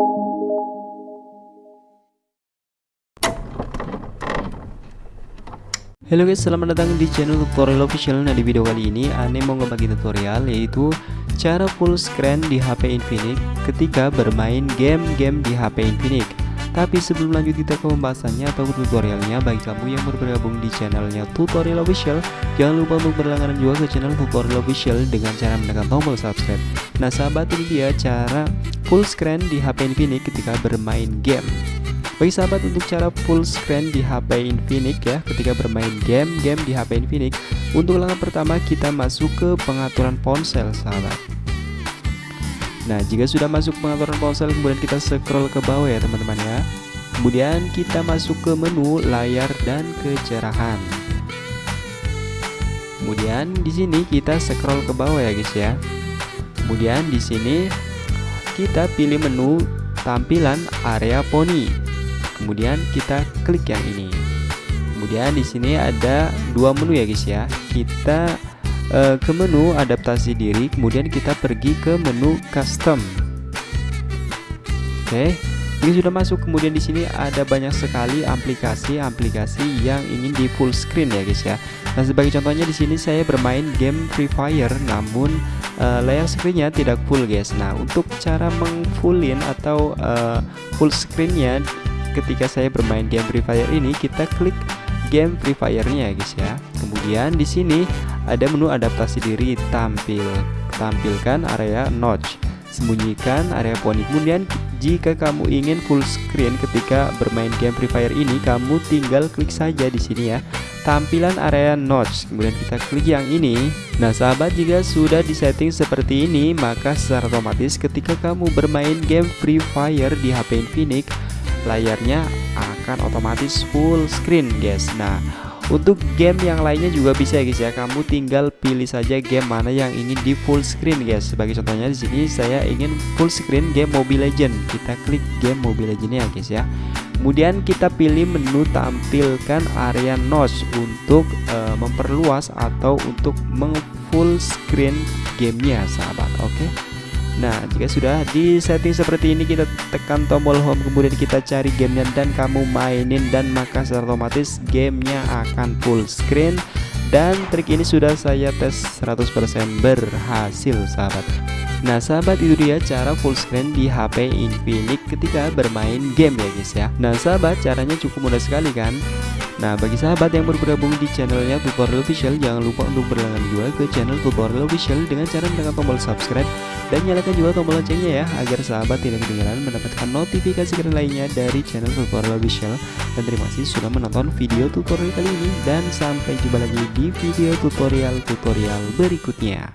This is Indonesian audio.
Halo guys, selamat datang di channel tutorial official. Nah di video kali ini Ane mau ngebagi tutorial yaitu Cara full screen di HP Infinix ketika bermain game-game di HP Infinix Tapi sebelum lanjut kita ke pembahasannya atau tutorialnya. Bagi kamu yang bergabung di channelnya tutorial official Jangan lupa untuk berlangganan juga ke channel tutorial official Dengan cara menekan tombol subscribe. Nah sahabat ini dia cara full screen di HP Infinix ketika bermain game. Bagi sahabat untuk cara full screen di HP Infinix ya ketika bermain game-game di HP Infinix Untuk langkah pertama kita masuk ke pengaturan ponsel sahabat Nah jika sudah masuk pengaturan ponsel kemudian kita scroll ke bawah ya teman-teman ya. Kemudian kita masuk ke menu layar dan kecerahan. Kemudian di sini kita scroll ke bawah ya guys ya. Kemudian di sini kita pilih menu tampilan area poni. Kemudian kita klik yang ini. Kemudian di sini ada dua menu ya guys ya. Kita uh, ke menu adaptasi diri kemudian kita pergi ke menu custom oke jika sudah masuk kemudian di sini ada banyak sekali aplikasi-aplikasi yang ingin di full screen ya guys ya. Nah sebagai contohnya di sini saya bermain game Free Fire namun uh, layar screennya tidak full guys. Nah untuk cara mengfullin atau uh, full screennya ketika saya bermain game Free Fire ini kita klik game Free Fire-nya ya guys ya. Kemudian di sini ada menu adaptasi diri tampil tampilkan area notch. Sembunyikan area poni. Kemudian jika kamu ingin full screen ketika bermain game Free Fire ini kamu tinggal klik saja di sini ya. Tampilan area notch. Kemudian kita klik yang ini. Nah sahabat jika sudah disetting seperti ini maka secara otomatis ketika kamu bermain game Free Fire di HP Infinix layarnya akan otomatis full screen guys. Nah untuk game yang lainnya juga bisa ya guys ya. Kamu tinggal pilih saja game mana yang ingin di full screen guys. Sebagai contohnya di sini saya ingin full screen game Mobile Legend kita klik game Mobile Legend ya guys ya. Kemudian kita pilih menu tampilkan area notch untuk uh, memperluas atau untuk meng-full screen gamenya sahabat. Oke? okay? Nah jika sudah di setting seperti ini kita tekan tombol home kemudian kita cari gamenya dan kamu mainin dan maka secara otomatis gamenya akan full screen. Dan trik ini sudah saya tes 100% berhasil sahabat. Nah sahabat itu dia cara full screen di HP Infinix ketika bermain game ya guys ya. Nah sahabat caranya cukup mudah sekali kan Nah bagi sahabat yang baru bergabung di channelnya tutorial official jangan lupa untuk berlangganan juga ke channel tutorial official dengan cara menekan tombol subscribe dan nyalakan juga tombol loncengnya ya agar sahabat tidak ketinggalan mendapatkan notifikasi keren lainnya dari channel tutorial official dan terima kasih sudah menonton video tutorial kali ini dan sampai jumpa lagi di video tutorial-tutorial berikutnya.